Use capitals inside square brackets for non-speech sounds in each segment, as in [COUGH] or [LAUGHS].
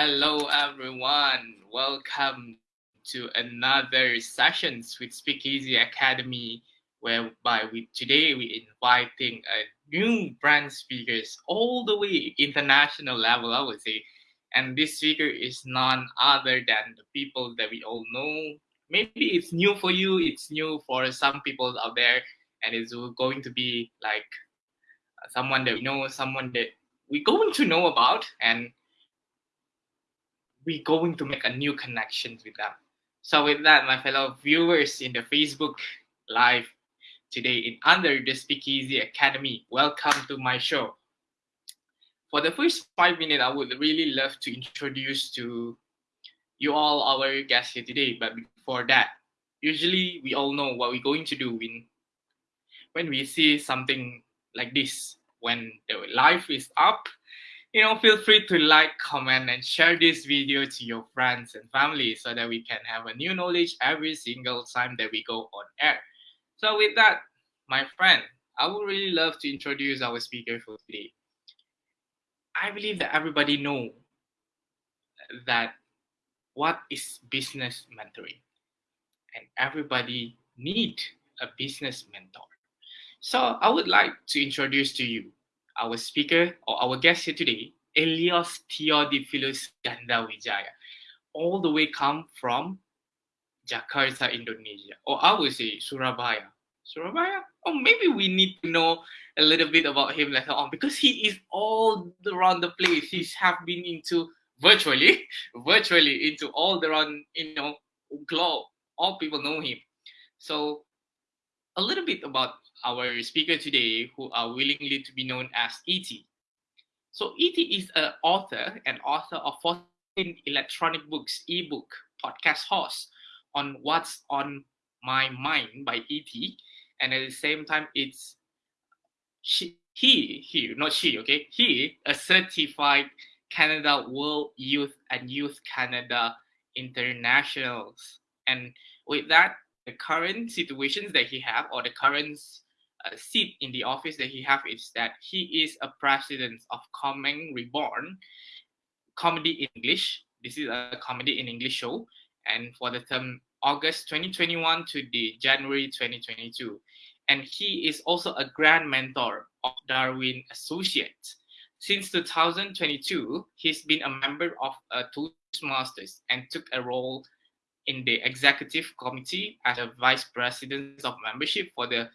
Hello, everyone. Welcome to another sessions with Speakeasy Academy, whereby we today we inviting a new brand speakers all the way international level, I would say. And this speaker is none other than the people that we all know. Maybe it's new for you, it's new for some people out there, and it's going to be like uh, someone that we know, someone that we're going to know about, and we're going to make a new connections with them. So with that, my fellow viewers in the Facebook Live today in Under the Speakeasy Academy, welcome to my show. For the first five minutes, I would really love to introduce to you all our guests here today. But before that, usually we all know what we're going to do when when we see something like this, when the live is up, you know, feel free to like, comment, and share this video to your friends and family so that we can have a new knowledge every single time that we go on air. So with that, my friend, I would really love to introduce our speaker for today. I believe that everybody know that what is business mentoring and everybody need a business mentor. So I would like to introduce to you our speaker or our guest here today, Elios Theodophilus Gandawijaya, all the way come from Jakarta, Indonesia, or I would say Surabaya. Surabaya? Or maybe we need to know a little bit about him later on because he is all around the place. He's have been into virtually, [LAUGHS] virtually into all around, you know, globe. All people know him. So a little bit about our speaker today who are willingly to be known as E.T. So E.T. is an author and author of 14 electronic books, ebook, podcast host on What's on My Mind by E.T. And at the same time, it's she, he, he, not she, okay? He, a certified Canada World Youth and Youth Canada Internationals. And with that, the current situations that he have or the current seat in the office that he have is that he is a president of Coming Reborn Comedy English. This is a comedy in English show, and for the term August 2021 to the January 2022. And he is also a grand mentor of Darwin Associates. Since 2022, he's been a member of a Toastmasters and took a role in the executive committee as a vice president of membership for the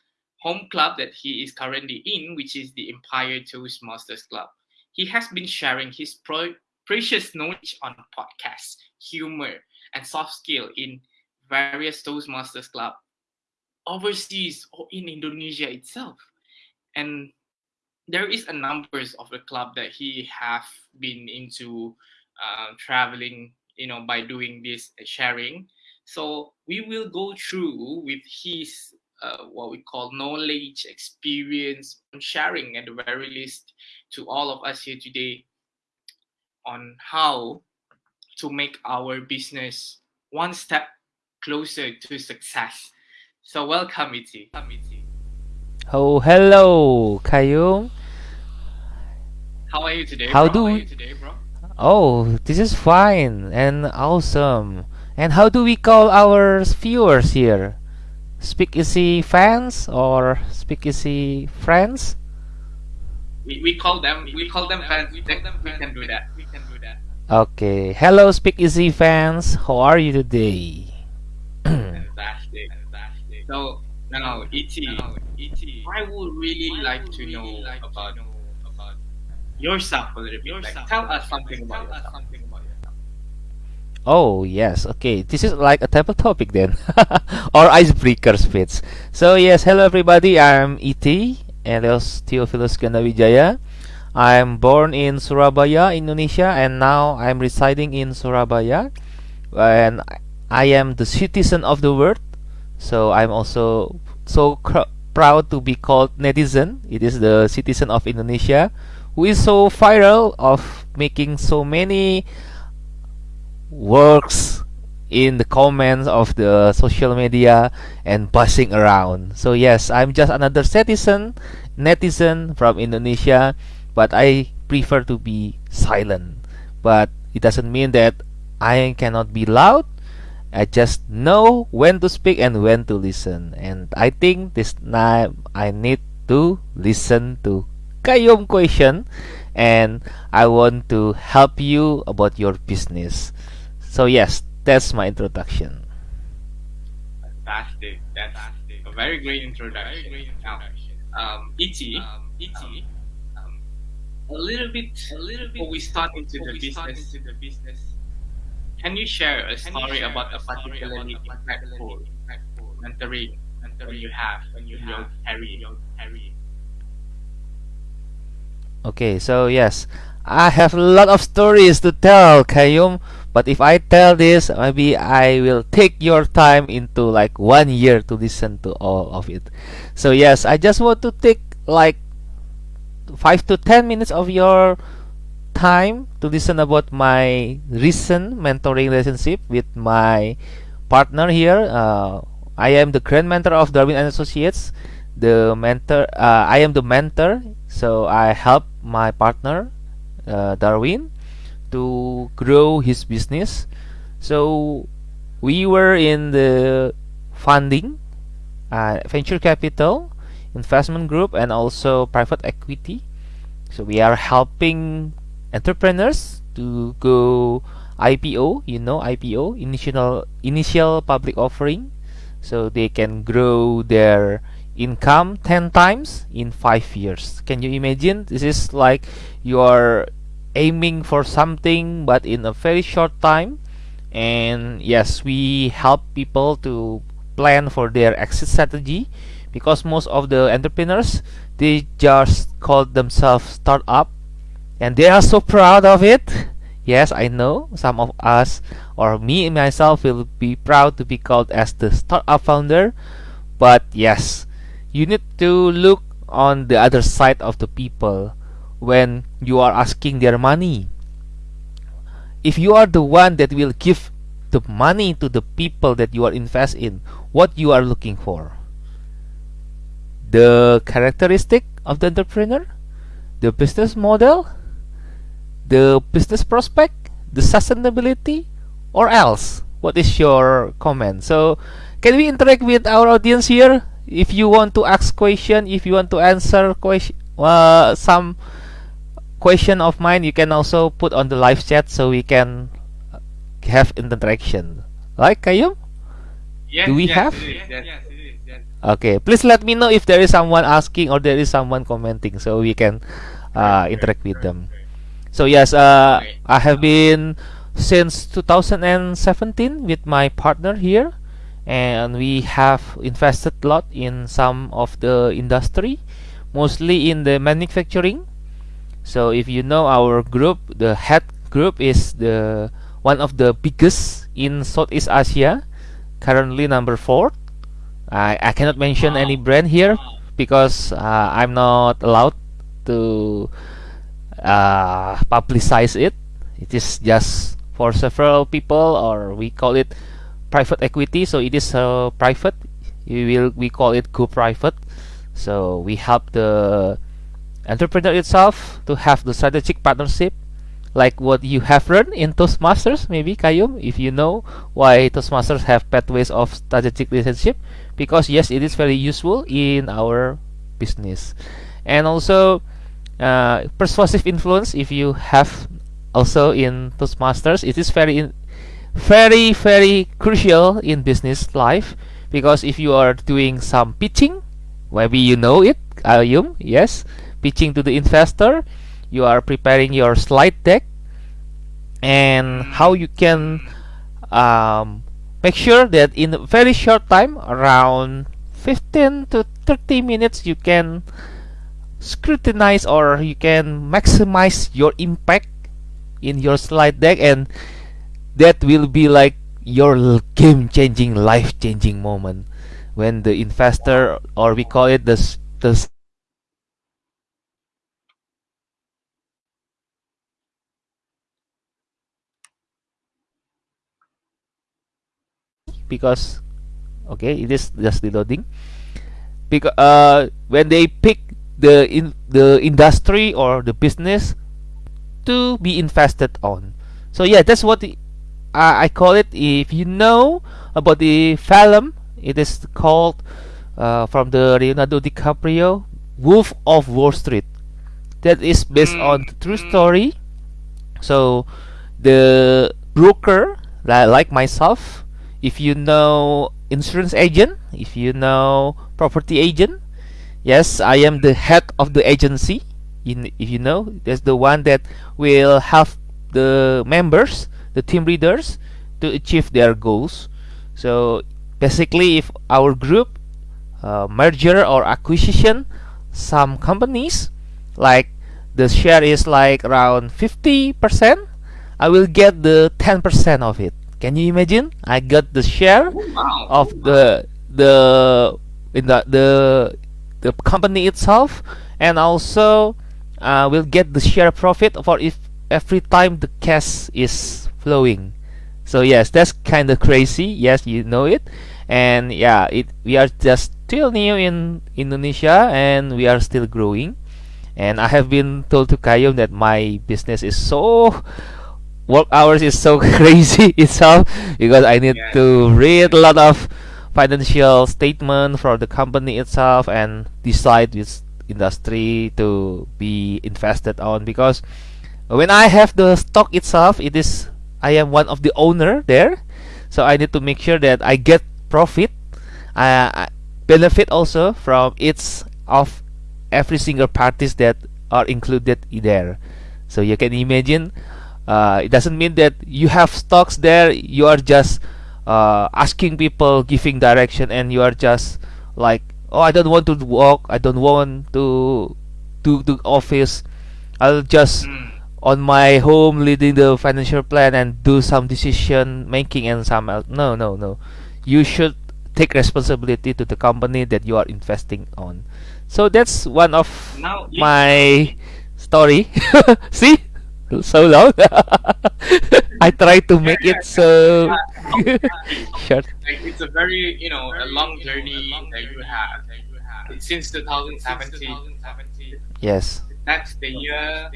home club that he is currently in, which is the Empire Toastmasters Club. He has been sharing his pro- precious knowledge on podcasts, humor, and soft skill in various Toastmasters Club overseas or in Indonesia itself. And there is a numbers of the club that he have been into uh, traveling, you know, by doing this sharing. So we will go through with his uh, what we call knowledge, experience, sharing at the very least to all of us here today on how to make our business one step closer to success. So welcome, Iti. Oh, hello, Kayum. How are you today? How bro? do How are we- you today, bro? Oh, this is fine and awesome. And how do we call our viewers here? Speak Easy fans or Speak Easy friends? We, we call them we call them fans. We, can do that. We can do that. Okay. Hello, Speak Easy fans. How are you today? Fantastic. Fantastic. So now, E.T., I would really like to know about about yourself a little bit. Like, tell us something about yourself. Oh, yes. Okay. This is like a type of topic then. [LAUGHS] or icebreaker speech. So, yes. Hello, everybody. I'm E.T. Elios Theophilus Gandawijaya. I'm born in Surabaya, Indonesia, and now I'm residing in Surabaya. And I am the citizen of the world. So, I'm also so proud to be called netizen. It is the citizen of Indonesia who is so viral of making so many works in the comments of the social media and buzzing around. So yes, I'm just another citizen, netizen from Indonesia, but I prefer to be silent. But it doesn't mean that I cannot be loud. I just know when to speak and when to listen. And I think this time I need to listen to Kayum question and I want to help you about your business. So yes, that's my introduction. Fantastic. That's a very great introduction. Very great introduction. Now, um, Ichi, um, Ichi, um, a little bit, a little bit before we start into the business, into the business. Can you share a story share about a particularly impactful, impactful mentoring, mentoring you have when you have Harry, your Harry? Okay, so yes, I have a lot of stories to tell, Kayum. But if I tell this, maybe I will take your time into like one year to listen to all of it. So yes, I just want to take like five to ten minutes of your time to listen about my recent mentoring relationship with my partner here. Uh, I am the grand mentor of Darwin and Associates. The mentor, uh, I am the mentor, so I help my partner uh, Darwin to grow his business. So we were in the funding, uh, venture capital, investment group, and also private equity. So we are helping entrepreneurs to go IPO, you know IPO, initial initial public offering, so they can grow their income 10 times in 5 years. Can you imagine? This is like you are aiming for something but in a very short time. And yes we help people to plan for their exit strategy because most of the entrepreneurs they just call themselves startup and they are so proud of it. Yes i know some of us or me myself will be proud to be called as the startup founder. But yes you need to look on the other side of the people when you are asking their money. If you are the one that will give the money to the people that you are invest in what you are looking for? The characteristic of the entrepreneur? The business model? The business prospect? The sustainability? Or else? What is your comment? So can we interact with our audience here? If you want to ask question if you want to answer question uh, some question of mine you can also put on the live chat so we can have interaction like Kayum? Yes, do we yes, have? yes, yes, yes. okay please let me know if there is someone asking or there is someone commenting so we can uh, interact with them. so yes uh, I have been since 2017 with my partner here and we have invested a lot in some of the industry mostly in the manufacturing so if you know our group the head group is the one of the biggest in Southeast Asia currently number four. I, I cannot mention any brand here because uh, I'm not allowed to uh, publicize it. It is just for several people or we call it private equity. So it is uh, private. We will we call it co-private so we help the entrepreneur itself to have the strategic partnership like what you have learned in Toastmasters maybe Kayum if you know why Toastmasters have pathways of strategic relationship because yes it is very useful in our business. And also uh, persuasive influence if you have also in Toastmasters it is very very very crucial in business life because if you are doing some pitching maybe you know it Kayum yes pitching to the investor. You are preparing your slide deck and how you can um, make sure that in a very short time around 15 to 30 minutes you can scrutinize or you can maximize your impact in your slide deck and that will be like your game changing life changing moment. When the investor or we call it the the because okay it is just reloading because uh when they pick the in the industry or the business to be invested on So yeah, that's what the, I call it. If you know about the film, it is called uh, from the Leonardo DiCaprio Wolf of Wall Street. That is based mm. on the true mm. story. So the broker, like myself, if you know insurance agent, if you know property agent, yes, I am the head of the agency. In, if you know, that's the one that will help the members, the team leaders, to achieve their goals. So basically, if our group uh, merger or acquisition some companies, like the share is like around 50%, I will get the 10% of it. Can you imagine? I got the share wow. of the the in the the the company itself, and also uh, will get the share profit for if every time the cash is flowing. So yes, that's kind of crazy. Yes, you know it, and yeah, it we are just still new in Indonesia and we are still growing. And I have been told to Kayum that my business is so work hours is so [LAUGHS] crazy itself because I need yeah. to read a lot of financial statement for the company itself and decide which industry to be invested on because when I have the stock itself it is I am one of the owner there. So I need to make sure that I get profit. I benefit also from each of every single parties that are included there. So you can imagine uh, it doesn't mean that you have stocks there you are just uh, asking people giving direction and you are just like oh I don't want to walk. I don't want to to the office. I'll just mm. on my home leading the financial plan and do some decision making and some else. no no no. You should take responsibility to the company that you are investing on. So that's one of now, my story. [LAUGHS] See so long. [LAUGHS] I try to make it so [LAUGHS] short. Like it's a very you know a long journey that you have since 2017. Yes. That's the year.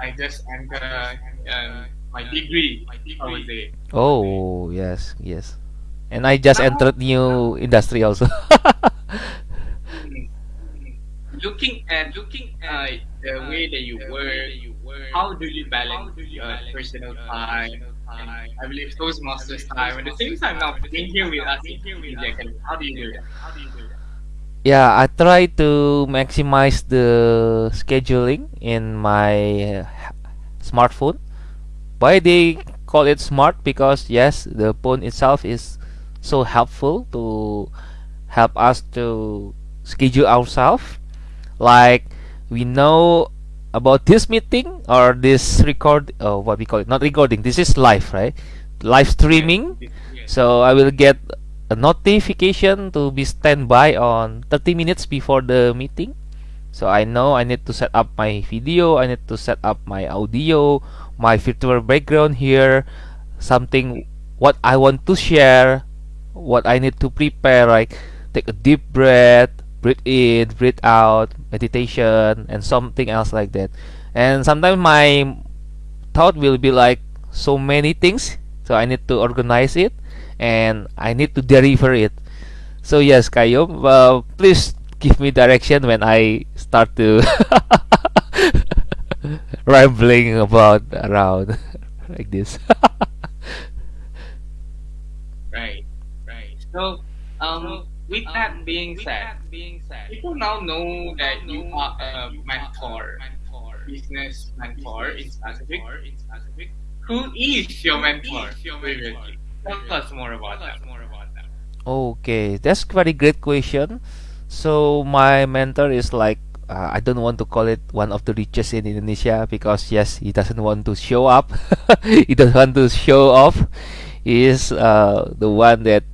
I just entered um, my degree. Oh yes, yes. And I just entered new industry also. [LAUGHS] looking at looking at the way that you work how do you balance your personal time? And I believe Toastmasters time. At the same time, now being here with us how do you do that? How do you do that? Yeah, I try to maximize the scheduling in my smartphone. Why they call it smart? Because yes, the phone itself is so helpful to help us to schedule ourselves. Like we know about this meeting or this record uh, what we call it? Not recording this is live right? Live streaming. So I will get a notification to be standby on 30 minutes before the meeting. So I know I need to set up my video I need to set up my audio my virtual background here something what I want to share what I need to prepare like take a deep breath breathe in breathe out meditation and something else like that. And sometimes my thought will be like so many things so I need to organize it and I need to deliver it. So yes Kayo uh, please give me direction when I start to [LAUGHS] rambling about around [LAUGHS] like this. [LAUGHS] Right right. So um with that um, being said, people now know that you are a mentor, business mentor in specific. Who is your mentor? Tell us more about that. Okay, that's very great question. So my mentor is like uh, I don't want to call it one of the richest in Indonesia because yes, he doesn't want to show up. [LAUGHS] he doesn't want to show off. He is uh, the one that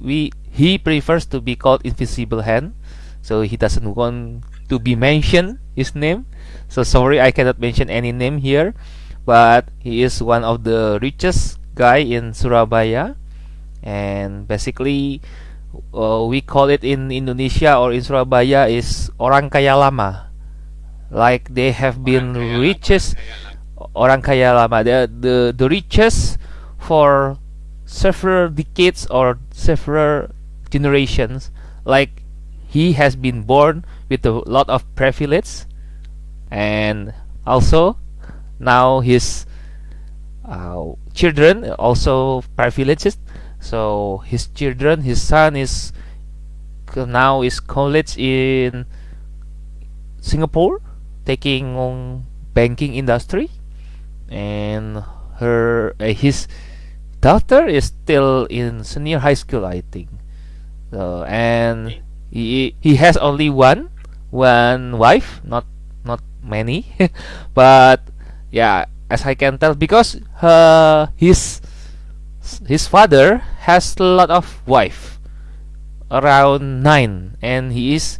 we he prefers to be called Invisible Hand, so he doesn't want to be mentioned his name. So sorry, I cannot mention any name here, but he is one of the richest guy in Surabaya, and basically uh, we call it in Indonesia or in Surabaya is orang kaya lama, like they have been richest orang kaya lama. The the, the richest for several decades or several generations. Like he has been born with a lot of privilege and also now his uh, children also privileged so his children his son is now is college in Singapore taking on banking industry. And her uh, his daughter is still in senior high school I think so and he he has only one one wife not not many [LAUGHS] but yeah as I can tell because uh, his his father has a lot of wife around nine and he is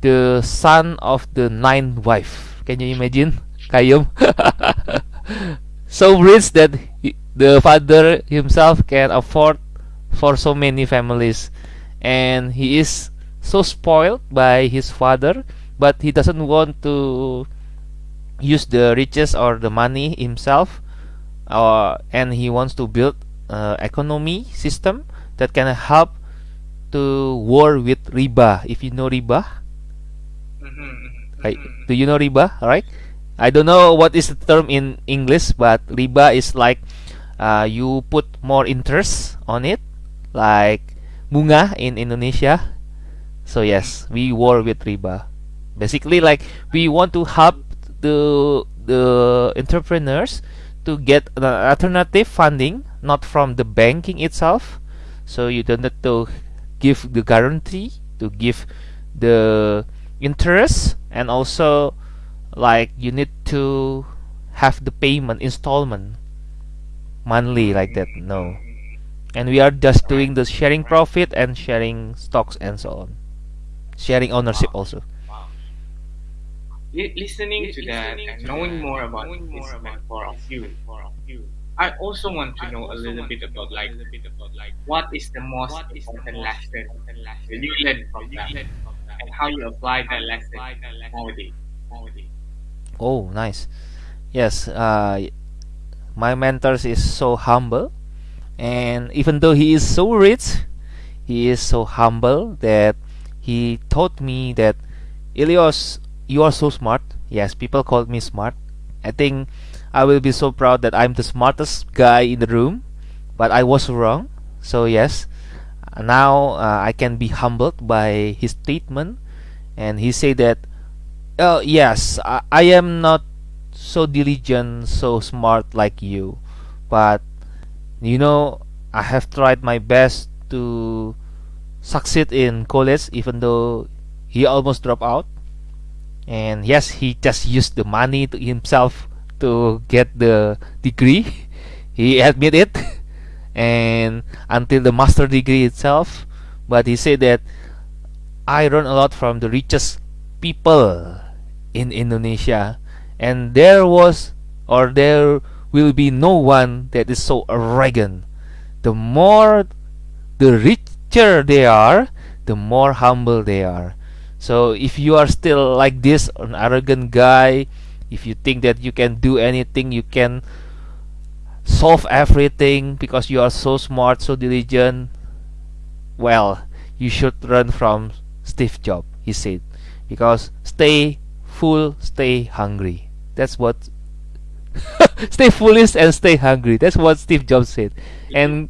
the son of the nine wife. Can you imagine [LAUGHS] Kayum? [LAUGHS] So rich that he, the father himself can afford for so many families and he is so spoiled by his father but he doesn't want to use the riches or the money himself uh, and he wants to build uh, economy system that can help to war with riba if you know riba Mm-hmm. right? do you know riba all right I don't know what is the term in English but riba is like uh, you put more interest on it like bunga in Indonesia. So yes we war with riba. Basically like we want to help the the entrepreneurs to get an alternative funding not from the banking itself. So you don't need to give the guarantee to give the interest and also like you need to have the payment installment monthly like that no and we are just doing the sharing profit and sharing stocks and so on. Sharing ownership also. Li- listening to that and knowing more about this mentor of you, I also want to know a little bit about like what is the most important lesson that you learned from that and how you apply that lesson nowadays. oh nice. Yes uh, my mentors is so humble and even though he is so rich he is so humble that he taught me that Ilios you are so smart. Yes people call me smart. I think I will be so proud that I'm the smartest guy in the room but I was wrong. So yes now uh, I can be humbled by his statement and he said that oh yes I, I am not so diligent so smart like you but you know I have tried my best to succeed in college even though he almost dropped out. And yes he just used the money to himself to get the degree. [LAUGHS] He admit it. [LAUGHS] And until the master degree itself. But he said that I learned a lot from the richest people in Indonesia. And there was or there will be no one that is so arrogant. The more the richer they are the more humble they are. So if you are still like this an arrogant guy if you think that you can do anything you can solve everything because you are so smart so diligent well you should run from Steve Jobs he said. Because stay full stay hungry. That's what [LAUGHS] [LAUGHS] stay foolish and stay hungry. That's what Steve Jobs said. And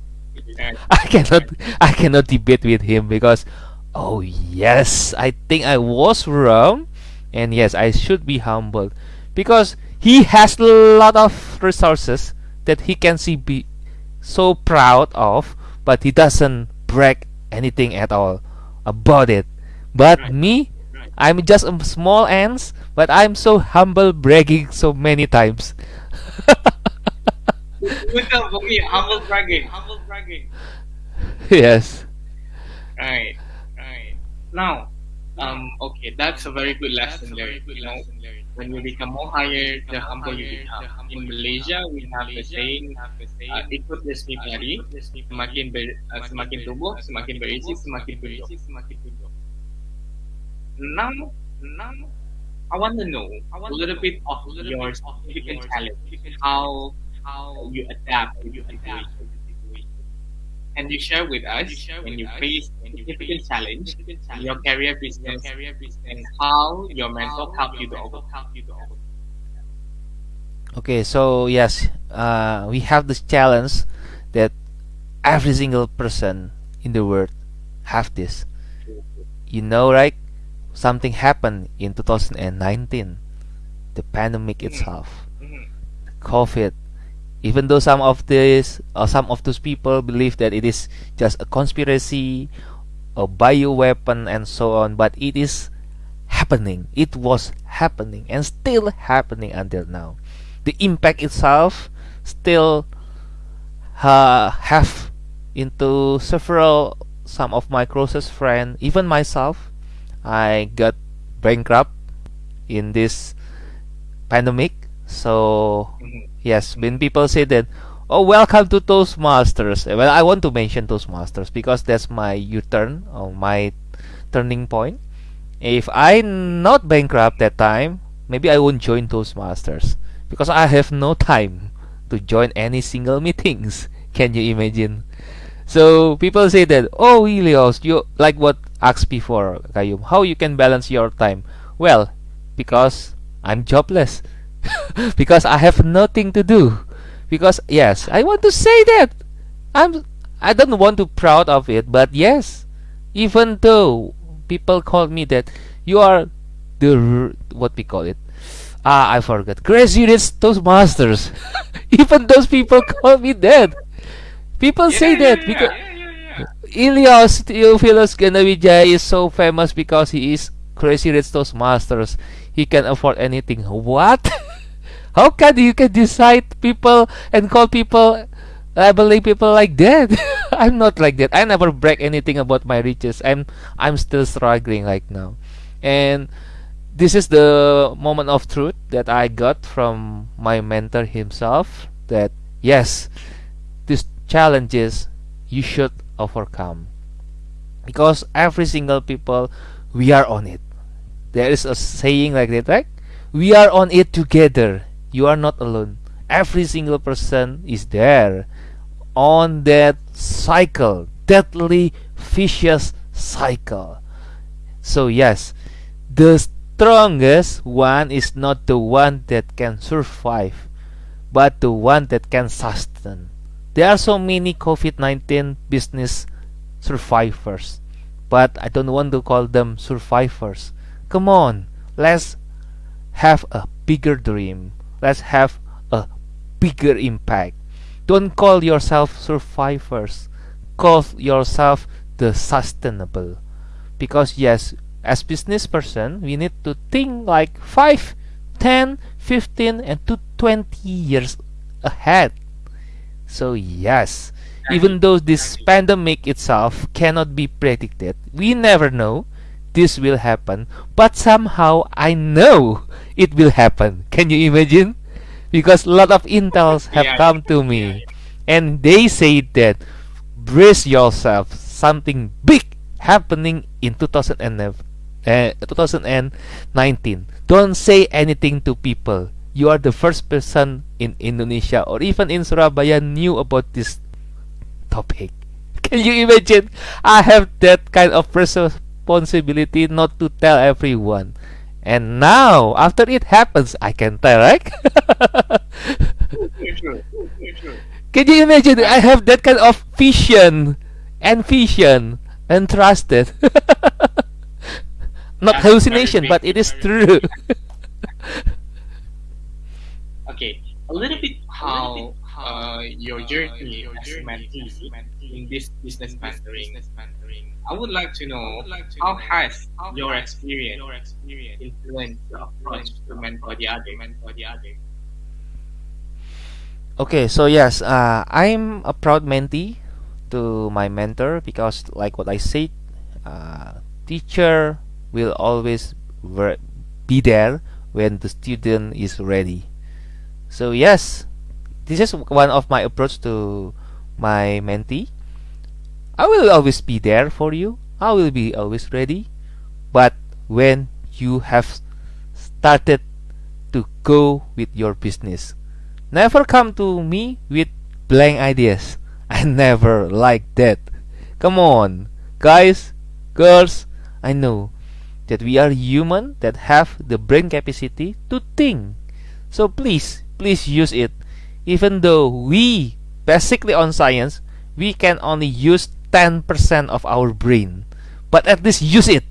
I cannot I cannot debate with him because oh yes I think I was wrong. And yes I should be humbled because he has a lot of resources that he can see be so proud of but he doesn't brag anything at all about it. But Right. me I'm just a small ants but I'm so humble bragging so many times Betul, okay, humble bragging, humble bragging. yes Right, right. Now, um, okay, that's a very good lesson there. You know, when you become more higher, the humble you become. In Malaysia, we have the saying, uh, ikut resmi pari, semakin ber, uh, semakin tumbuh, semakin berisi, semakin tunduk. Now, now, I want to know a little bit of your significant challenge, how how you adapt to the situation. Can you share with us when you face a significant challenge in your career business and how your mentor helped you to overcome? Okay, so yes, uh, we have this challenge that every single person in the world have this. You know, right? Something happened in 2019, the pandemic itself, COVID. Even though some of this or some of those people believe that it is just a conspiracy, a bio weapon, and so on, but it is happening. It was happening and still happening until now. The impact itself still uh, have into several some of my closest friends even myself i got bankrupt in this pandemic so mm-hmm. yes when people say that oh welcome to toastmasters eh, well i want to mention toastmasters because that's my u-turn or my turning point if i not bankrupt that time maybe i won't join toastmasters because I have no time to join any single meetings. [LAUGHS] Can you imagine? So people say that, oh Ilios, you like what asked before, Kayum, how you can balance your time? Well, because I'm jobless. [LAUGHS] because I have nothing to do. Because yes, I want to say that. I'm I don't want to proud of it, but yes, even though people call me that you are the what we call it Ah, I forgot. Crazy Rich Toastmasters. [LAUGHS] Even those people call me that. People Yeah, say that yeah, because yeah, Ilias Theophilus Gandawijaya is so famous because he is Crazy Rich Toastmasters. He can afford anything. What? [LAUGHS] How can you can decide people and call people labeling people like that? [LAUGHS] I'm not like that. I never brag anything about my riches. I'm I'm still struggling right now. And this is the moment of truth that I got from my mentor himself that yes, these challenges you should overcome because every single people we are on it. There is a saying like that, right? We are on it together. You are not alone. Every single person is there on that cycle, deadly, vicious cycle. So yes, the strongest one is not the one that can survive, but the one that can sustain. There are so many COVID 19 business survivors, but I don't want to call them survivors. Come on, let's have a bigger dream. Let's have a bigger impact. Don't call yourself survivors, call yourself the sustainable. Because, yes, as business person we need to think like 5 10 15 and to 20 years ahead so yes. Even though this pandemic itself cannot be predicted we never know this will happen. But somehow i know it will happen. Can you imagine? Because a lot of intels [LAUGHS] have come to me. And they say that brace yourself. Something big happening in 2011 uh, 2019. Don't say anything to people. You are the first person in Indonesia or even in Surabaya knew about this topic. [LAUGHS] Can you imagine? I have that kind of responsibility not to tell everyone. And now, after it happens, I can tell, right? [LAUGHS] Can you imagine? I have that kind of vision and vision and trusted. [LAUGHS] Not hallucination, but it is true. Okay, a little bit how uh, your journey as a mentee in this business mentoring. I would like to know how has your experience influenced your approach to mentor the other? Okay, so yes, uh, I'm a proud mentee to my mentor because, like what I said, uh, teacher will always ver- be there when the student is ready. So yes, this is one of my approach to my mentee. I will always be there for you. I will be always ready. But when you have started to go with your business. Never come to me with blank ideas. [LAUGHS] I never like that. Come on, guys, girls, I know that we are human that have the brain capacity to think. So please, please use it. Even though we basically on science, we can only use 10% of our brain. But at least use it.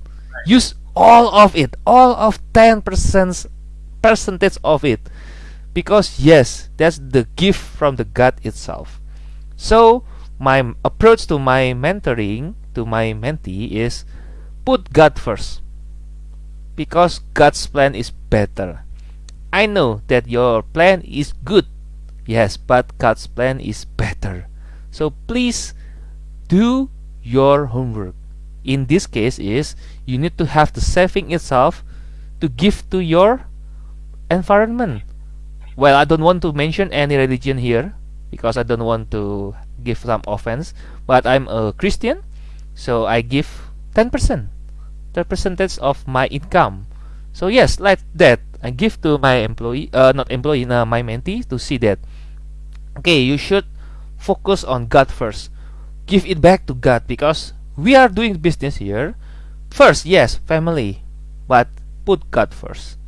Use all of it. All of 10% percentage of it. Because yes, that's the gift from the God itself. So my approach to my mentoring to my mentee is put God first because God's plan is better. I know that your plan is good, yes, but God's plan is better. So please do your homework. In this case is you need to have the saving itself to give to your environment. Well, I don't want to mention any religion here because I don't want to give some offense, but I'm a Christian, so I give 10% the percentage of my income. So yes, like that, I give to my employee, uh, not employee, uh, my mentee to see that. Okay, you should focus on God first. Give it back to God because we are doing business here. First, yes, family, but put God first.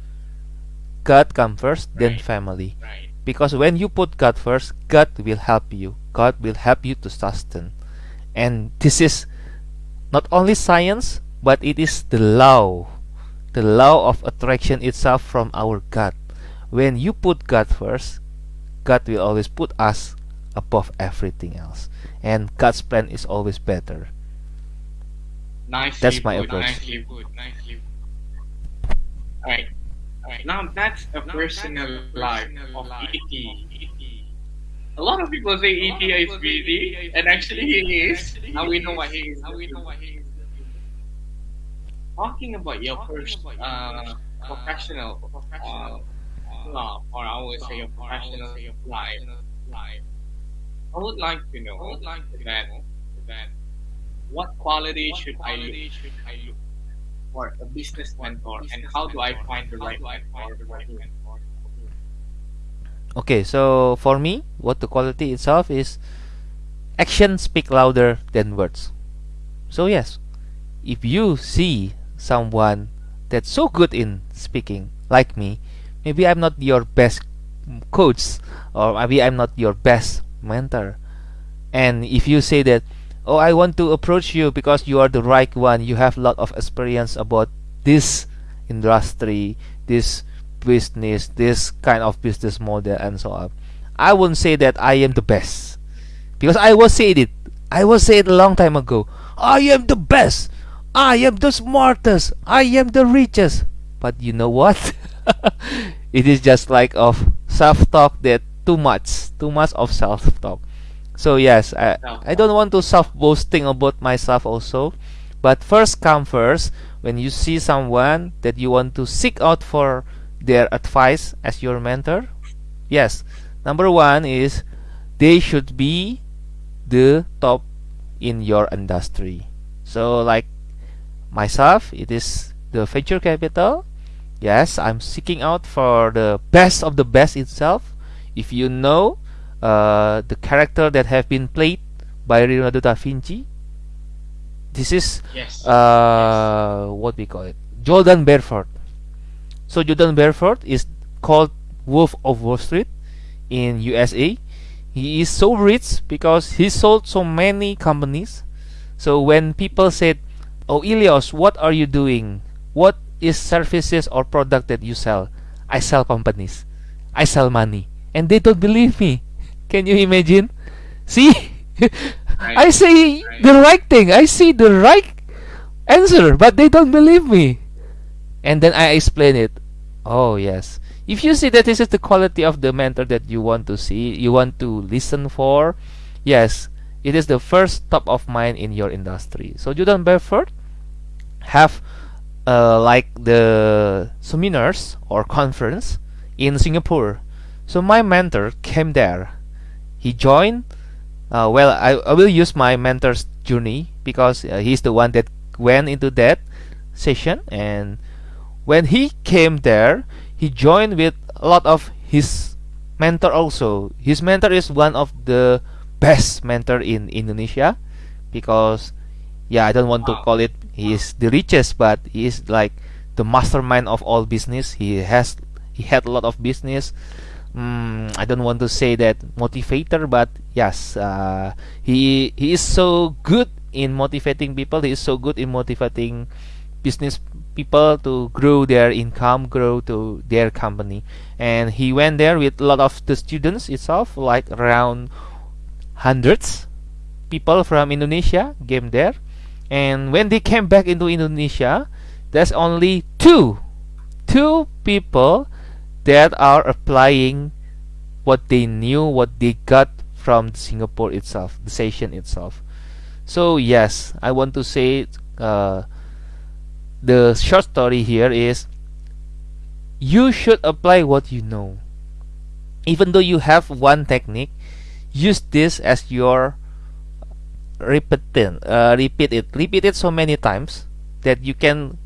God come first, right. then family. Right. Because when you put God first, God will help you. God will help you to sustain. And this is not only science, but it is the law the law of attraction itself from our God. When you put God first God will always put us above everything else. And God's plan is always better. Nicely that's my put, approach. nicely put, nicely put. all right all right now that's a now personal that's life of life ET a lot of people say ET is busy, and actually he is. Now we know what he is. Now we know why he is talking about your first uh, uh, professional uh, love, or I would say your professional life, life, I would like to know, I would like to that, that what quality should I look for a business mentor, and how do I find the right mentor for him? Okay, so for me, what the quality itself is action speak louder than words. So yes, if you see someone that's so good in speaking like me. Maybe i'm not your best coach or maybe i'm not your best mentor. And if you say that oh i want to approach you because you are the right one you have a lot of experience about this industry this business this kind of business model and so on i won't say that i am the best. Because i was said it. I was said a long time ago i am the best I am the smartest. I am the richest. But you know what? [LAUGHS] it is just like of self-talk that too much, too much of self-talk. So yes, I, I don't want to self-boasting about myself also. But first come first, when you see someone that you want to seek out for their advice as your mentor, yes, number one is they should be the top in your industry. So like myself. It is the venture capital. Yes I'm seeking out for the best of the best itself. If you know uh, the character that have been played by Leonardo da Vinci this is yes. Uh, yes. what we call it Jordan Belfort. So Jordan Belfort is called Wolf of Wall Street in USA he is so rich because he sold so many companies. So when people said Oh Elias, what are you doing? What is services or product that you sell? I sell companies. I sell money. And they don't believe me. [LAUGHS] Can you imagine? See? [LAUGHS] I say the right thing. I see the right answer, but they don't believe me. And then I explain it. Oh, yes. If you see that this is the quality of the mentor that you want to see, you want to listen for, yes, it is the first top of mind in your industry. So Jordan Belfort have uh, like the seminars or conference in Singapore. So my mentor came there. He joined. Uh, well, I, I will use my mentor's journey because uh, he's the one that went into that session and when he came there, he joined with a lot of his mentor also. His mentor is one of the best mentor in Indonesia because yeah, I don't want to call it he is the richest, but he is like the mastermind of all business. He has he had a lot of business. Mm, I don't want to say that motivator, but yes, uh, he he is so good in motivating people. He is so good in motivating business people to grow their income, grow to their company. And he went there with a lot of the students itself, like around hundreds people from Indonesia came there. And when they came back into Indonesia, there's only two, two people that are applying what they knew, what they got from Singapore itself, the session itself. So yes, I want to say uh, the short story here is you should apply what you know. Even though you have one technique, use this as your repeat uh, repeat it repeat it so many times that you can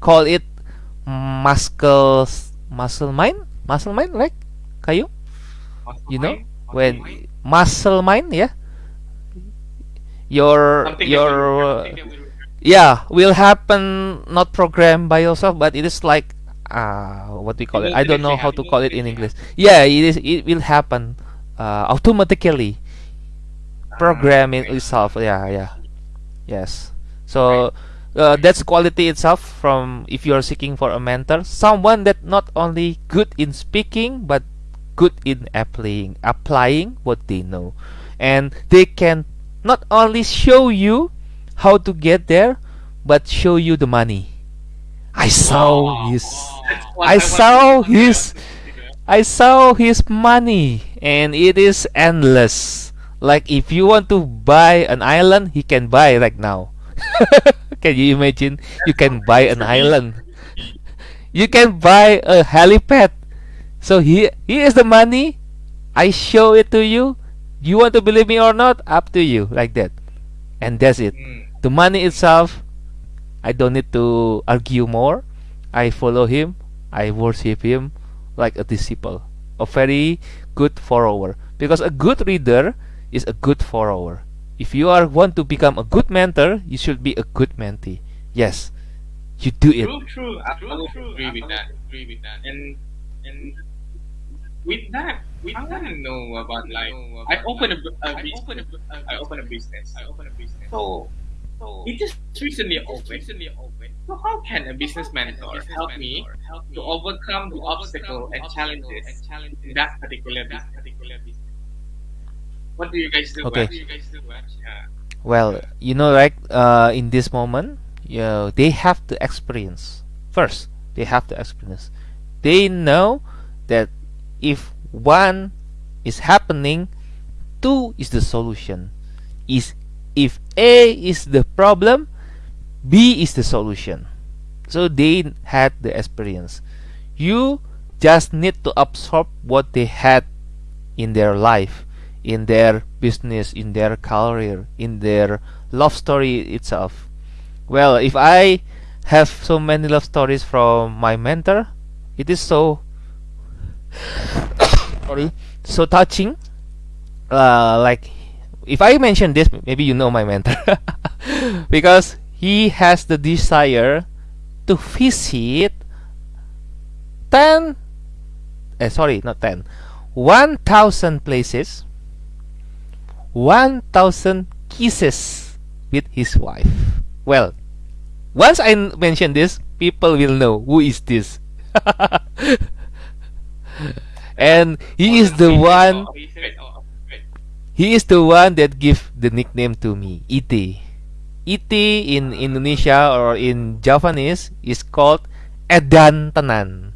call it muscle muscle mind? Muscle mind like kayu? Muscle you know mind? When mind? muscle mind yeah? Your Something your will- uh, something that will- yeah will happen not programmed by yourself but it is like uh what we call It it? i don't know how to call it in english. yeah it is it will happen uh automatically program Ah, itself. Yeah yeah. Yes. So uh, that's quality itself from if you are seeking for a mentor someone that not only good in speaking but good in applying applying what they know. And they can not only show you how to get there but show you the money. I saw Wow, his I saw his- I saw his money and it is endless. Like if you want to buy an island, he can buy right now. [LAUGHS] can you imagine? You can buy an island. You can buy a helipad. So here, here is the money. I show it to you. You want to believe me or not? Up to you. Like that. And that's it. Mm. The money itself, I don't need to argue more. I follow him. I worship him like a disciple, a very good follower. Because a good reader is a good follower. If you are want to become a good mentor, you should be a good mentee. Yes, you do it. True, true. I would agree with that. Agree with that. And and with that, with I want to know about like I open a, bu- a business. I open a business. I open a business. So so it just recently opened. Recently opened. So how can a business mentor help me to overcome the obstacle and challenges in that particular business? What do you guys do? Okay. What do you guys do? Yeah. Well, you know, right? Uh, in this moment, you know, they have to experience first. They have to experience. They know that if one is happening, two is the solution. Is if A is the problem, B is the solution. So they had the experience. You just need to absorb what they had in their life, in their business, in their career, in their love story itself. Well, if I have so many love stories from my mentor, it is so [COUGHS] sorry, so touching. Uh, like if I mention this, maybe you know my mentor [LAUGHS] because he has the desire to visit 10 eh, sorry not 10 1000 places 1000 kisses with his wife. Well once I mention this people will know who is this. [LAUGHS] And he is the one he is the one that give the nickname to me iti iti in indonesia or in javanese is called edan tenan.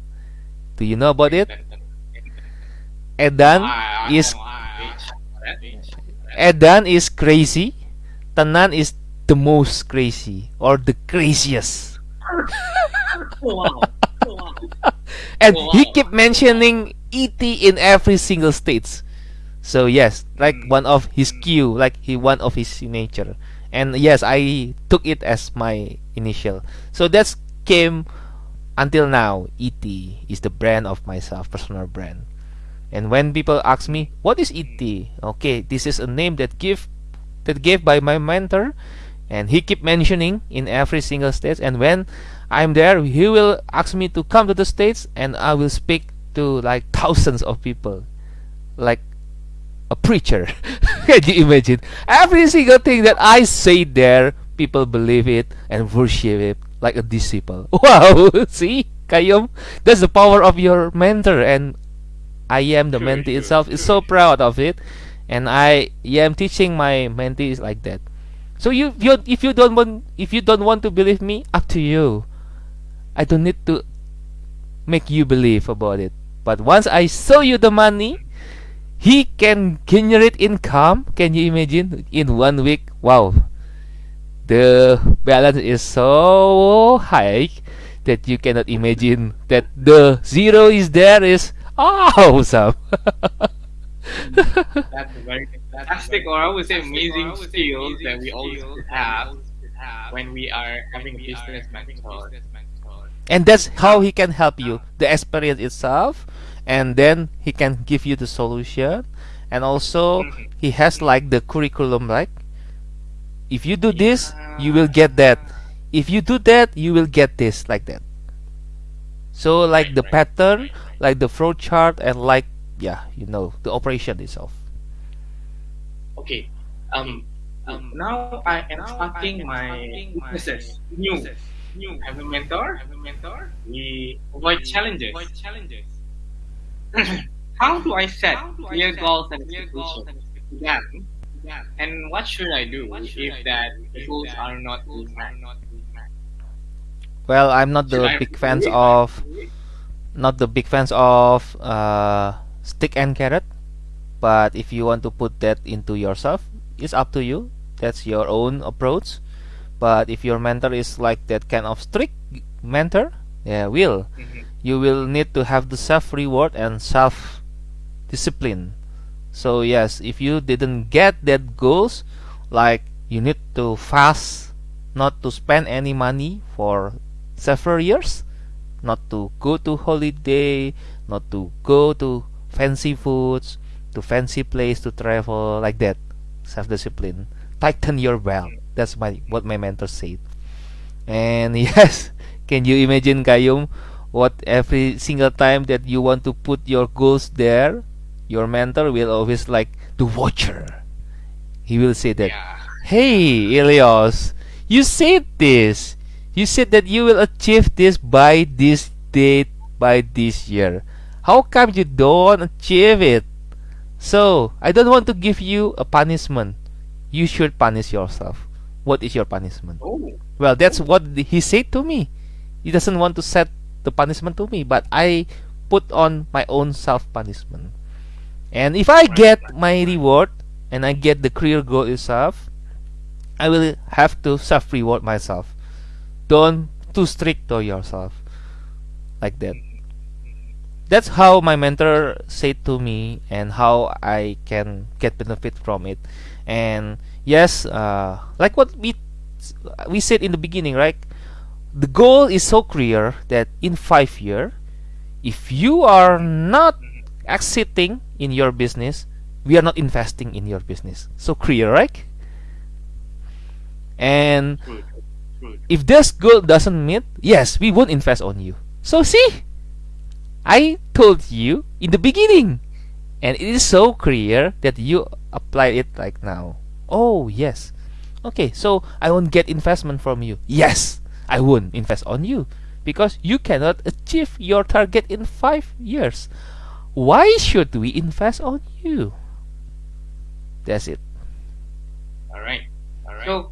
Do you know about it? edan is edan is crazy tenan is the most crazy or the craziest wow. and Oh, he wow. keep mentioning ET in every single states. So yes, like one of his cue, like he one of his signature. And yes, I took it as my initial. So that's came until now, ET is the brand of myself, personal brand. And when people ask me, "What is ET?" Okay, this is a name that give that gave by my mentor, and he keep mentioning in every single stage. And when I'm there, he will ask me to come to the states, and I will speak to like [LAUGHS] thousands of people, like a preacher. [LAUGHS] Can you imagine? Every single thing that I say there, people believe it and worship it like a disciple. [LAUGHS] Wow! See, Kayum, that's the power of your mentor, and I am the mentee itself is so proud of it, and I am teaching my mentees like that. So you, you if you don't want if you don't want to believe me, up to you. I don't need to make you believe about it. But once I show you the money, he can generate income. Can you imagine in one week? Wow, the balance is so high that you cannot imagine that the zero is there is awesome. That's a very fantastic, or I would say amazing skills that we all have when we are having a business mentor. and that's how he can help you the experience itself and then he can give you the solution. And also Mhm. he has like the curriculum like if you do this you will get that. If you do that you will get this like that. So like Right, the right, pattern right, right. Like the flow chart and like yeah you know the operation itself Okay. Um. Um. Now I am starting my businesses. New. New. Have a mentor. Have a mentor. We avoid challenges. avoid challenges [LAUGHS] How do I set clear goals and expectations to them? And what should I do if that goals are not being met? well i'm not Should the I big fans quit? of not the big fans of uh, stick and carrot but if you want to put that into yourself it's up to you. That's your own approach. But if your mentor is like that kind of strict mentor yeah will Mhm. you will need to have the self reward and self discipline so yes if you didn't get that goals like you need to fast not to spend any money for several years not to go to holiday not to go to fancy foods to fancy place to travel like that. Self discipline tighten your belt. That's my what my mentor said. And [LAUGHS] yes can you imagine Kayum what every single time that you want to put your goals there your mentor will always like the watcher. He will say that Yeah. Hey, Elias, you said this. You said that you will achieve this by this date, by this year. How come you don't achieve it? So, I don't want to give you a punishment. You should punish yourself. What is your punishment? Oh. Well, that's what he said to me. He doesn't want to set the punishment to me, but I put on my own self punishment. And if I get my reward and I get the career goal itself, I will have to self reward myself. Don't too strict to yourself. Like that. That's how my mentor said to me and how I can get benefit from it. And yes, uh, like what we we said in the beginning, right? The goal is so clear that in five year, if you are not exiting in your business, we are not investing in your business. So clear, right? And. If this goal doesn't meet, yes, we won't invest on you. So see, I told you in the beginning, and it is so clear that you apply it like now. Oh yes, okay. So I won't get investment from you. Yes, I won't invest on you because you cannot achieve your target in five years. Why should we invest on you? That's it. All right. All right. So, so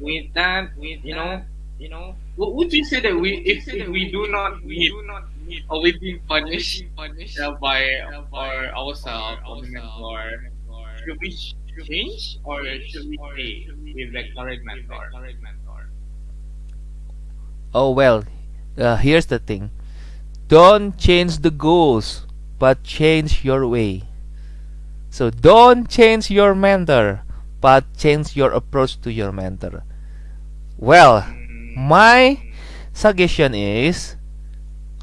with that, with you know, you know, what would you say that we, if, if we do not meet, or we being punished, uh, by or ourselves or the should we change or should we stay with the current mentor? Oh well, uh, here's the thing. Don't change the goals, but change your way. So don't change your mentor, but change your approach to your mentor. Well, my suggestion is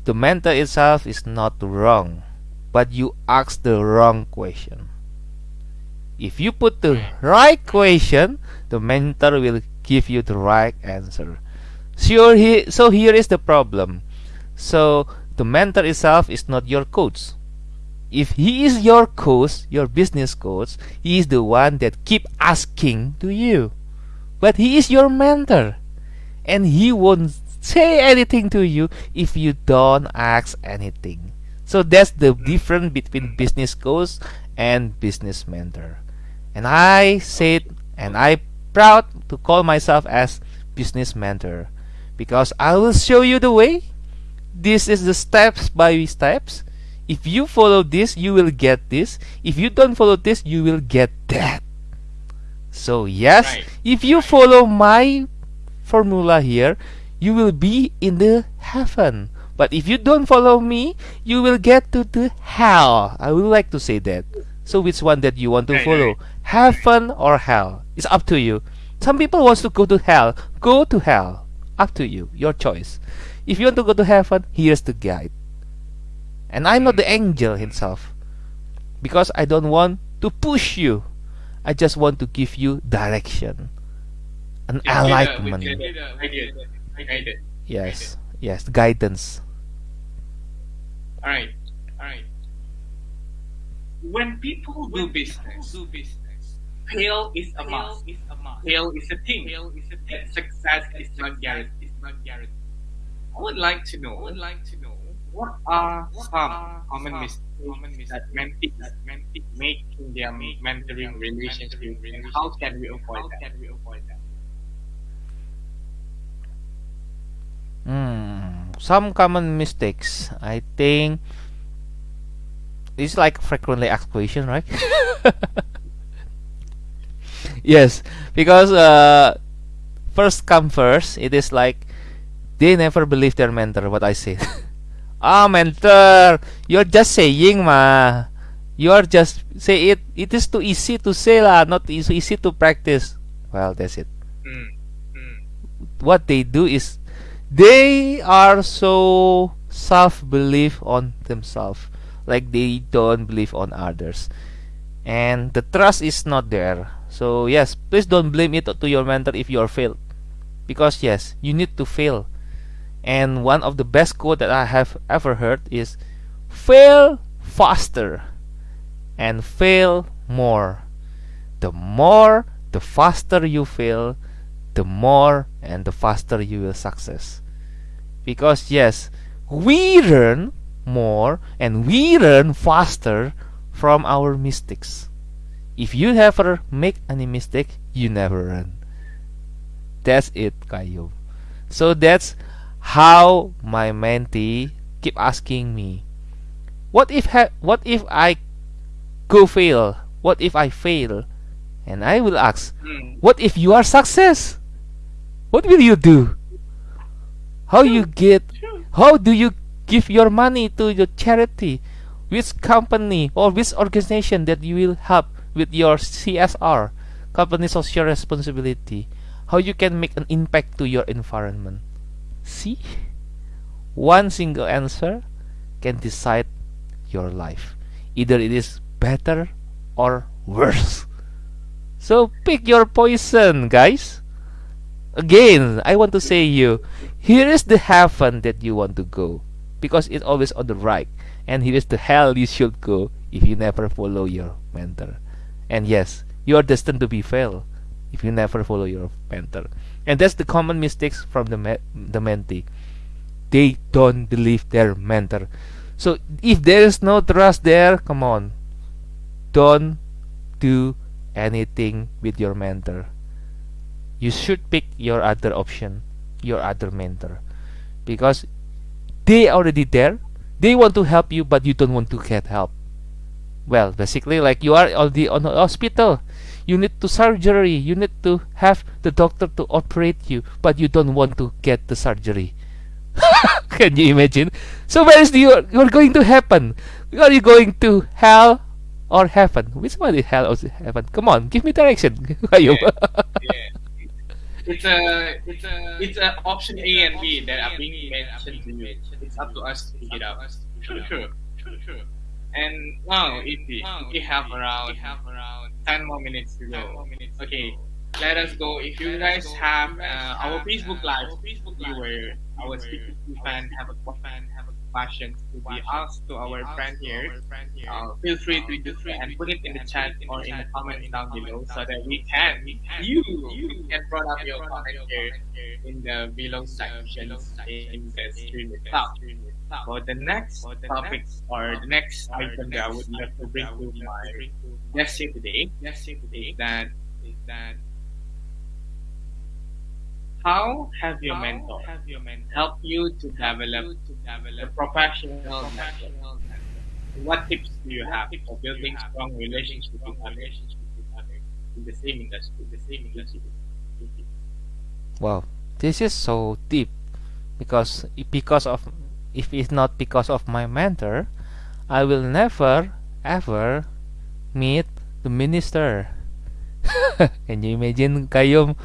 the mentor itself is not wrong, but you ask the wrong question. If you put the right question, the mentor will give you the right answer. Sure, he, so here is the problem. So the mentor itself is not your coach. If he is your coach, your business coach, he is the one that keep asking to you. But he is your mentor. And he won't say anything to you if you don't ask anything. So that's the difference between business coach and business mentor. And I said and I proud to call myself as business mentor because I will show you the way. This is the steps by steps. If you follow this, you will get this. If you don't follow this, you will get that. So yes, right. if you follow my formula here, you will be in the heaven. But if you don't follow me, you will get to the hell. I would like to say that. So which one that you want to follow? Heaven or hell? It's up to you. Some people wants to go to hell. Go to hell. Up to you, your choice. If you want to go to heaven, here's the guide. And I'm not the mm. angel himself. Because I don't want to push you. I just want to give you direction. An yeah, enlightenment. Yes. Yes, guidance. Alright. Alright. When people do business, do business fail is a must. Fail is a thing. Fail is a thing. Success is not guaranteed. It's not guaranteed. I would like to know. I would like to know what are some common mistakes that mentees make in their mentoring relationship, and how can we avoid that? Hmm. Some common mistakes. I think it's like frequently asked question, right? [LAUGHS] yes, because uh, first come first, it is like they never believe their mentor. What I say. [LAUGHS] ah, mentor, you're just saying, ma. You are just say it. It is too easy to say lah, not easy, easy to practice. Well, that's it. Mm. Mm. What they do is they are so self-belief on themselves, like they don't believe on others, and the trust is not there so yes, please don't blame it to your mentor if you are failed. Because yes, you need to fail. And one of the best quote that I have ever heard is fail faster and fail more. The more, the faster you fail, the more and the faster you will success. Because yes, we learn more and we learn faster from our mistakes. If you ever make any mistake, you never learn That's it, Kayo. So that's how my mentee keep asking me, what if what if I go fail? What if I fail? And I will ask, hmm. what if you are success? What will you do? How you get? How do you give your money to your charity? Which company or which organization that you will help? with your CSR, company social responsibility, how you can make an impact to your environment. See? One single answer can decide your life. Either it is better or worse. So pick your poison, guys. Again, I want to say you, here is the heaven that you want to go because it's always on the right and here is the hell you should go if you never follow your mentor. And yes, you are destined to be fail if you never follow your mentor. And that's the common mistakes from the me the mentee. They don't believe their mentor. So if there is no trust there, come on. Don't do anything with your mentor. You should pick your other option, your other mentor. Because they already there. They want to help you but you don't want to get help well basically like you are already on the hospital you need to surgery you need to have the doctor to operate you but you don't want to get the surgery [LAUGHS] can you imagine so where is the you're going to happen are you going to hell or heaven which one is hell or heaven come on give me direction [LAUGHS] yeah. [LAUGHS] yeah. it's a it's a it's a option A and B that are being mentioned to you. It's up to us to figure it out. True, true, true, true. And now, if we, we have around ten more minutes to go. Okay, let us go. If you guys have uh, our Facebook Live viewer, our speaking fan have a fan have a question to be asked to our friend here, uh, feel free to do so and put it in the chat or in the comments down below so that we can you you can brought up your comment here in the below section in the stream itself. For the next topic or the next item that I would like to bring to my guest here today, is that is that how have your mentor helped you to develop to a professional network? What tips do you have for building strong relationships with others in the same industry? The same industry. Wow, this is so deep because because of if it's not because of my mentor, I will never ever meet the minister. [LAUGHS] Can you imagine Kayum?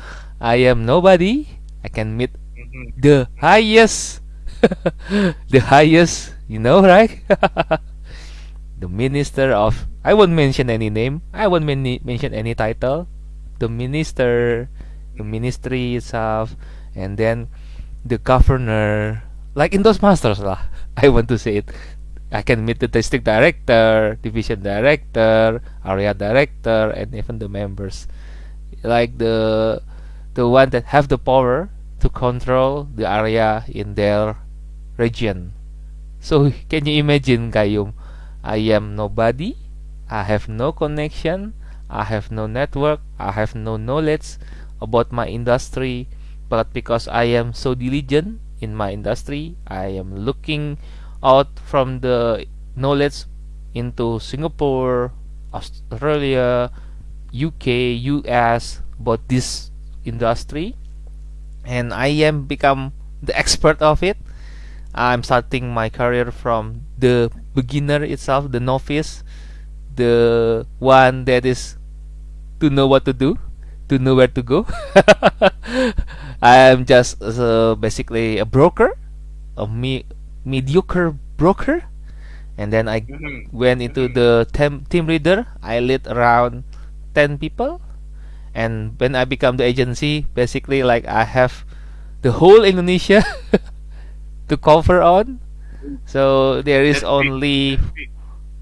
I am nobody. I can meet Mhm. the highest, [LAUGHS] the highest. You know, right? [LAUGHS] the minister of. I won't mention any name. I won't mani- mention any title. The minister, the ministry itself, and then the governor. Like in those masters lah. [LAUGHS] I want to say it. I can meet the district director, division director, area director, and even the members. Like the the one that have the power to control the area in their region. So [LAUGHS] can you imagine, Kayum? I am nobody. I have no connection. I have no network. I have no knowledge about my industry. But because I am so diligent in my industry, I am looking out from the knowledge into Singapore, Australia, UK, US about this industry and I am become the expert of it. I'm starting my career from the beginner itself, the novice, the one that is to know what to do, to know where to go. [LAUGHS] I am just uh, basically a broker, a me- mediocre broker, and then I Mhm. went into the tem- team leader. I lead around ten people, and when I become the agency, basically like I have the whole Indonesia [LAUGHS] to cover on. So there is only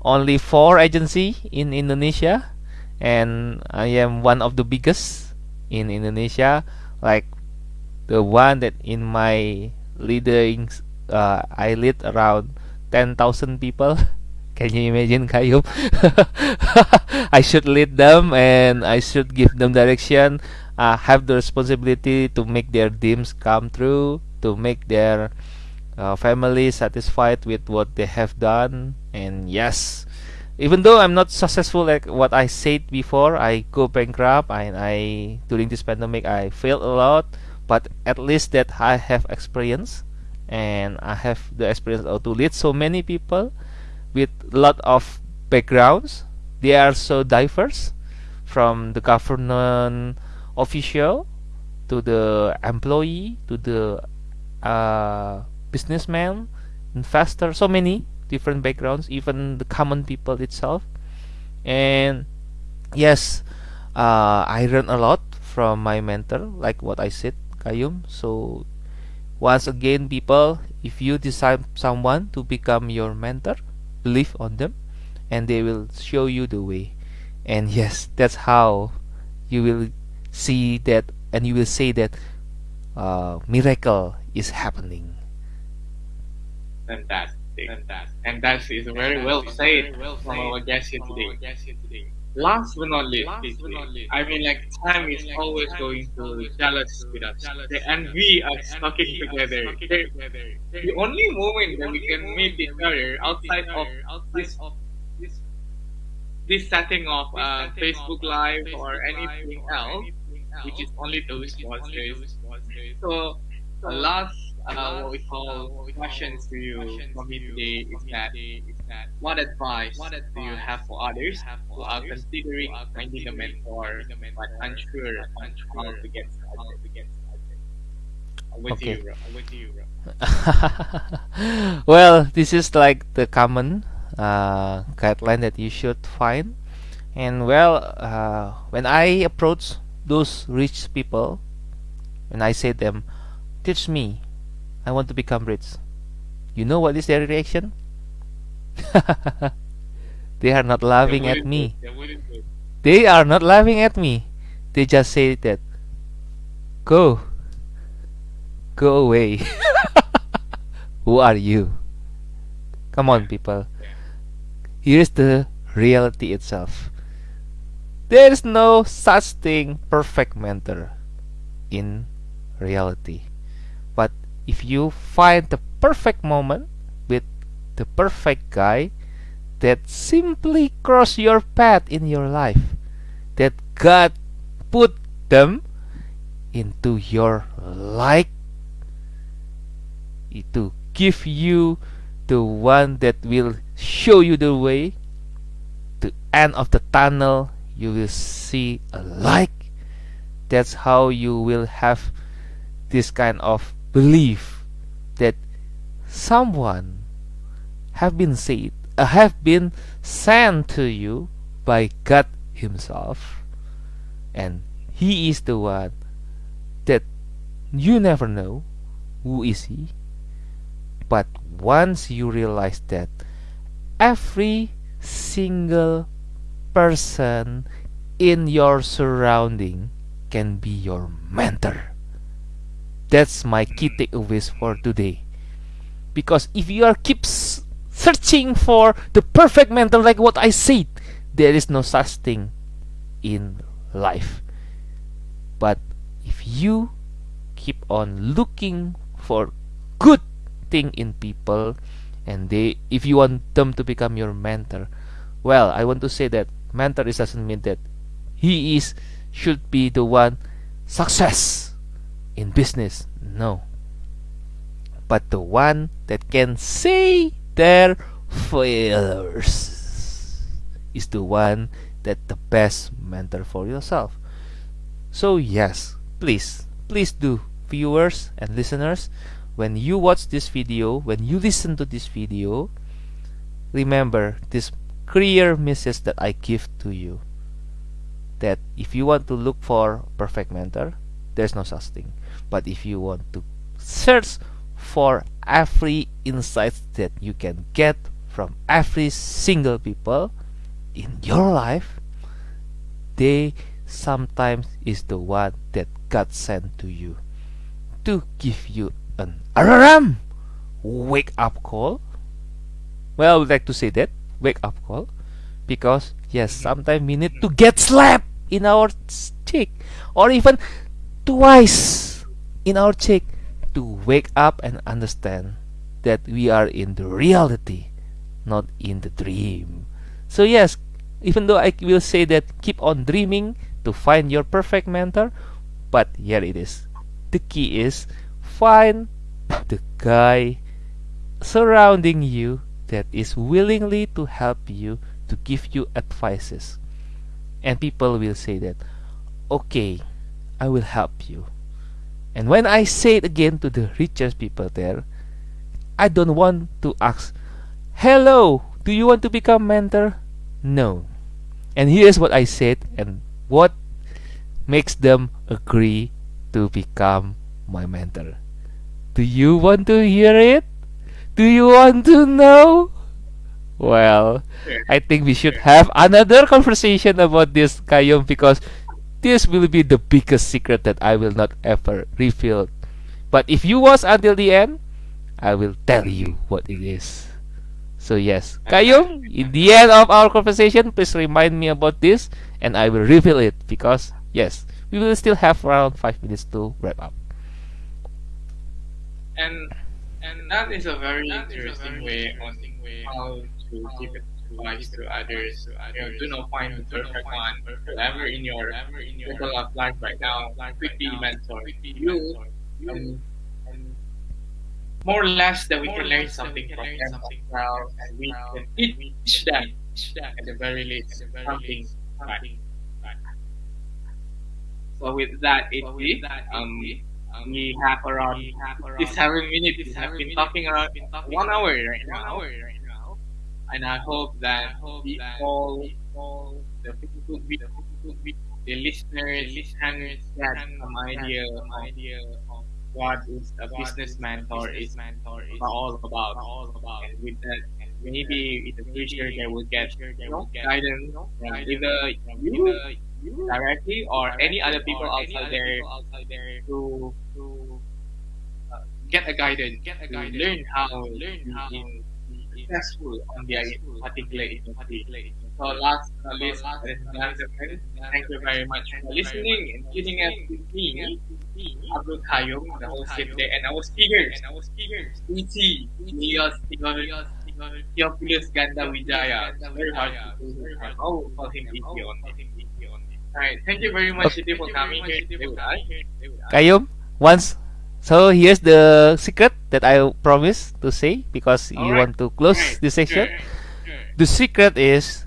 only four agency in Indonesia, and I am one of the biggest in Indonesia. Like the one that in my leading, uh, I lead around ten thousand people. [LAUGHS] Can you imagine, Kayum? [LAUGHS] I should lead them and I should give them direction. Uh, have the responsibility to make their dreams come true, to make their uh, family satisfied with what they have done. And yes, even though I'm not successful like what I said before, I go bankrupt and I during this pandemic I failed a lot. But at least that I have experience and I have the experience to lead so many people with a lot of backgrounds. They are so diverse from the government official to the employee to the uh, businessman, investor, so many different backgrounds, even the common people itself. And yes, uh, I learned a lot from my mentor, like what I said, Kayum. So once again, people, if you decide someone to become your mentor, believe on them, and they will show you the way. And yes, that's how you will see that, and you will say that uh, miracle is happening. Fantastic. Fantastic. And that is very well said from our guest here today. Last but not least, I mean, like time is always going to jealous with us, and we are talking together. The only moment that we can meet each other outside of this this setting of uh, Facebook Live or anything else, which is only those sponsors. So, the last uh, what we call questions to you from me today is that what advice do you have for others who are considering finding a mentor but unsure on how to get started? With Okay. you, bro. With you, bro. [LAUGHS] well, this is like the common uh, guideline that you should find. And well, uh, when I approach those rich people, when I say them, teach me, I want to become rich. You know what is their reaction? [LAUGHS] they are not laughing at me. They wouldn't do it. They are not laughing at me. They just say that, go, go away. [LAUGHS] Who are you? Come on, people. Here's the reality itself. There is no such thing perfect mentor in reality. But if you find the perfect moment the perfect guy that simply cross your path in your life, that God put them into your life to give you the one that will show you the way. The end of the tunnel you will see a light that's how you will have this kind of belief that someone have been said uh, have been sent to you by God himself. And he is the one that you never know who is he. But once you realize that every single person in your surrounding can be your mentor. That's my key takeaways for today. Because if you are keep s- searching for the perfect mentor like what i said. There is no such thing in life. But if you keep on looking for good thing in people and they if you want them to become your mentor well i want to say that mentor is doesn't mean that he is should be the one success in business. No. But the one that can say their failures is the one that the best mentor for yourself. So yes please please do viewers and listeners when you watch this video when you listen to this video remember this clear message that i give to you that if you want to look for perfect mentor there's no such thing. But if you want to search for every insight that you can get from every single people in your life they sometimes is the one that God sent to you to give you an alarm. Wake up call. Well I would like to say that. Wake up call. Because yes sometimes we need to get slapped in our cheek. Or even twice in our cheek to wake up and understand that we are in the reality not in the dream. So yes even though i will say that keep on dreaming to find your perfect mentor but here it is. The key is find the guy surrounding you that is willingly to help you to give you advices. And people will say that okay i will help you and when i say it again to the richest people there i don't want to ask hello do you want to become mentor? No. And here's what i said and what makes them agree to become my mentor. Do you want to hear it? Do you want to know? Well I think we should have another conversation about this, Kayum, because this will be the biggest secret that I will not ever reveal. But if you watch until the end, I will tell you what it is. So yes, Kayum, in the end of our conversation, please remind me about this, and I will reveal it because yes, we will still have around five minutes to wrap up. And and that is a very interesting way on how to give advice to others. You know, do not find the perfect one. Whoever in your circle of life right now could be mentor to you. And, more or less that we can learn something from them as well, and we can teach them at the very least something right. So with that, it um, we have around this seven minutes. We have been talking around one hour right now, and I hope that the all the people, the listeners, can get some idea of what is a business mentor is mentor is all about. All about. And with that, maybe in the future they will get you know, guidance from either you directly or any other people outside there to to uh, get a guidance, get a guidance, learn how learn how successful on their particular industry. So last but not least, ladies and gentlemen, thank you very much for listening and tuning us with me, Abdul Kayum, the host here today, and our speakers, and our speakers, E.T. Elias Theophilus Ganda Wijaya. Very hard to do. I will call him E.T. on Alright, thank you very much, okay. for coming here today with us. Kayum, once. So here's the secret that I promised to say because you right. want to close this section. The secret is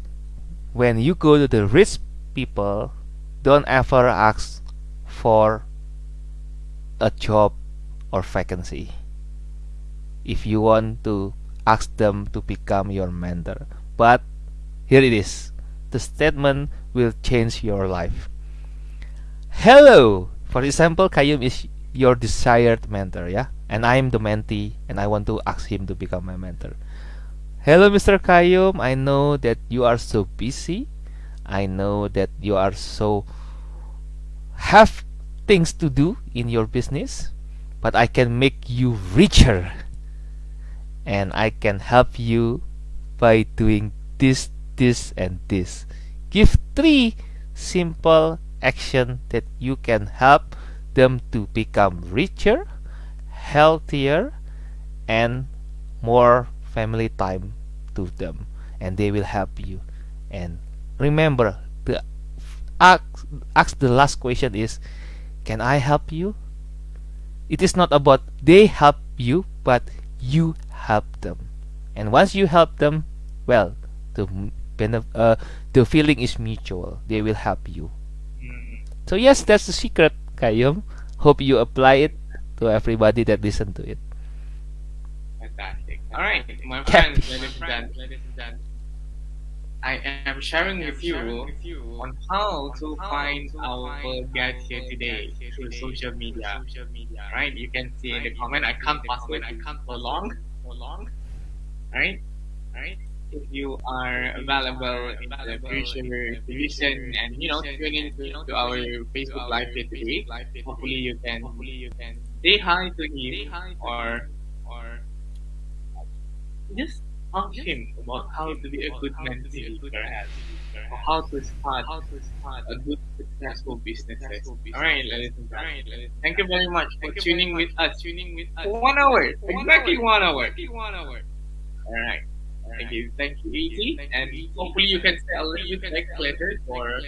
when you go to the rich people, don't ever ask for a job or vacancy. If you want to ask them to become your mentor. But here it is. The statement will change your life. Hello! For example, Kayum is your desired mentor, yeah? And I am the mentee and I want to ask him to become my mentor. Hello, Mr. Kayum. I know that you are so busy. I know that you are so have things to do in your business, but I can make you richer and I can help you by doing this, this, and this give three simple action that you can help them to become richer healthier and more family time to them. And they will help you. And remember the ask, ask the last question is can i help you? It is not about they help you but you help them. And once you help them well the uh, the feeling is mutual. They will help you. Mm. so yes that's the secret Kayum hope you apply it to everybody that listen to it fantastic all right my friends ladies and gentlemen I am sharing with you on how to find our guest here today through social media. Right? You can see in the comment I can't pass it I can't for long. For long. Right? Right? If you are available in the future division and you know tune in to our Facebook Live today. Hopefully you can hopefully you can say hi to him or or just ask him about how to be a good mentee perhaps or how to start how to start a good successful business. All right, ladies and gentlemen. Thank you very much for tuning with us. Tuning with us. One hour, exactly one hour. One hour. All right. Thank you. Thank you, ET. And hopefully you can a little bit next later for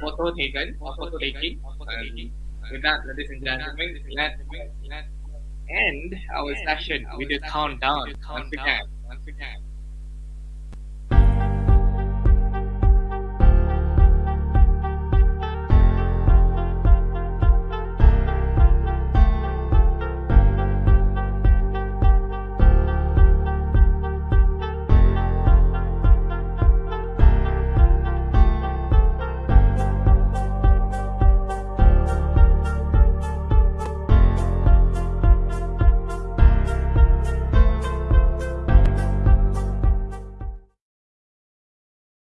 photo taken or photo taking. And with that, ladies and gentlemen, let's end our session with a countdown once again. Once again.